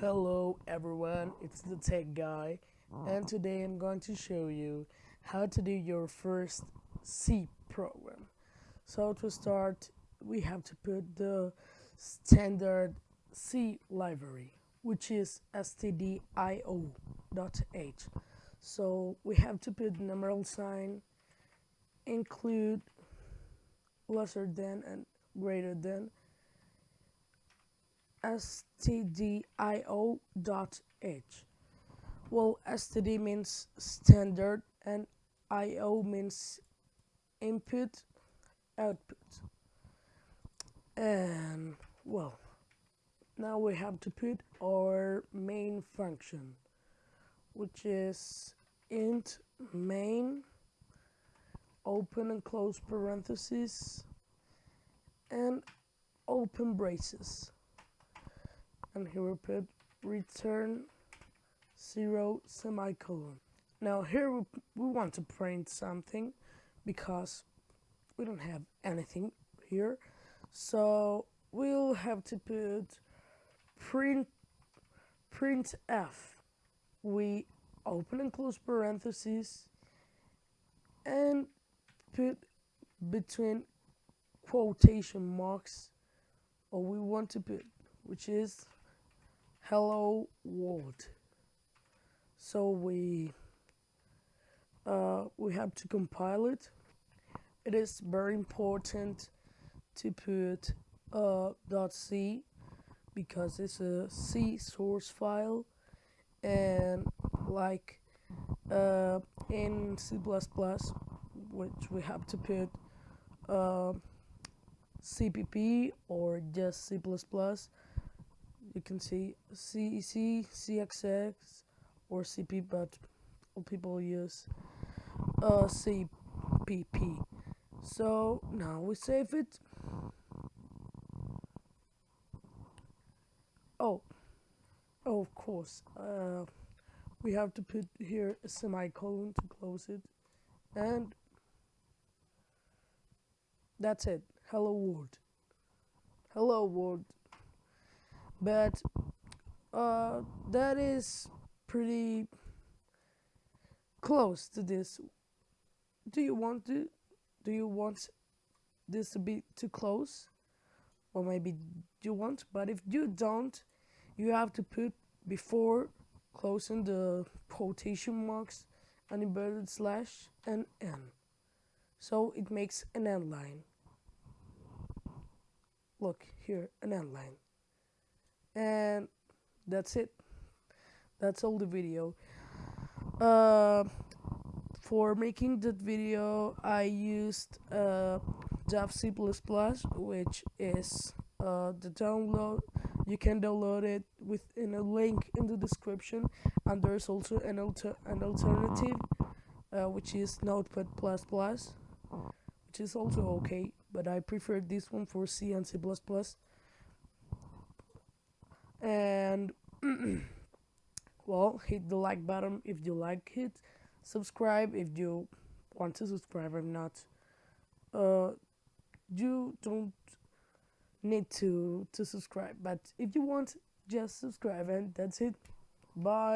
Hello everyone, it's the tech guy and today I'm going to show you how to do your first C program. So to start we have to put the standard C library which is stdio.h. So we have to put the numeral sign include lesser than and greater than stdio.h. Well, std means standard and io means input, output. And well, now we have to put our main function, which is int main open and close parentheses and open braces and here we put return zero semicolon. Now here we, we want to print something because we don't have anything here. So we'll have to put print print f. We open and close parentheses and put between quotation marks or we want to put which is hello world. So we uh, we have to compile it. It is very important to put uh, .c because it's a C source file and like uh, in C++ which we have to put uh, CPP or just C++ you can see CEC, CXX, or CP, but people use uh, CPP. So now we save it. Oh, oh of course, uh, we have to put here a semicolon to close it, and that's it. Hello world. Hello world but uh, that is pretty close to this. Do you want to? Do you want this to be too close? Or maybe you want, but if you don't, you have to put before closing the quotation marks an inverted slash and n. So it makes an end line. Look here, an end line and that's it. That's all the video. Uh, for making that video I used uh, Java C++ which is uh, the download. You can download it within a link in the description. And there's also an, alter an alternative uh, which is Notepad++ which is also okay but I prefer this one for C and C++ and well hit the like button if you like it. Subscribe if you want to subscribe or not uh you don't need to to subscribe. But if you want just subscribe and that's it. Bye